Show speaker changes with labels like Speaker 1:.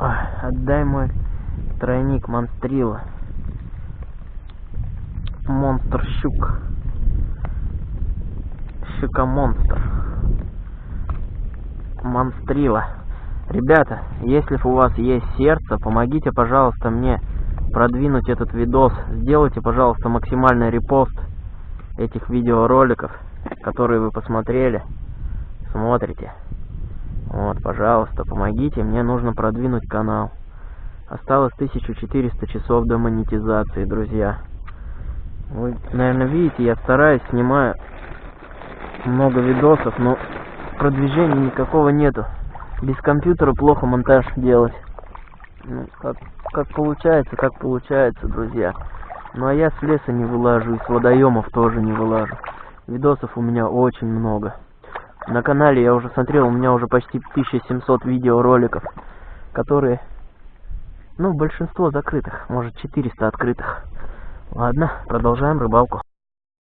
Speaker 1: Ой, отдай мой тройник монстрила. Монстр щук. Щука-монстр. Монстрила. Ребята, если у вас есть сердце, помогите, пожалуйста, мне продвинуть этот видос. Сделайте, пожалуйста, максимальный репост этих видеороликов, которые вы посмотрели, смотрите. Вот, пожалуйста, помогите, мне нужно продвинуть канал. Осталось 1400 часов до монетизации, друзья. Вы, наверное, видите, я стараюсь, снимаю много видосов, но продвижения никакого нету. Без компьютера плохо монтаж делать. Ну, как, как получается, как получается, друзья. Ну а я с леса не вылажу, и с водоемов тоже не вылажу. Видосов у меня очень много. На канале я уже смотрел, у меня уже почти 1700 видеороликов, которые, ну, большинство закрытых, может 400 открытых. Ладно, продолжаем рыбалку.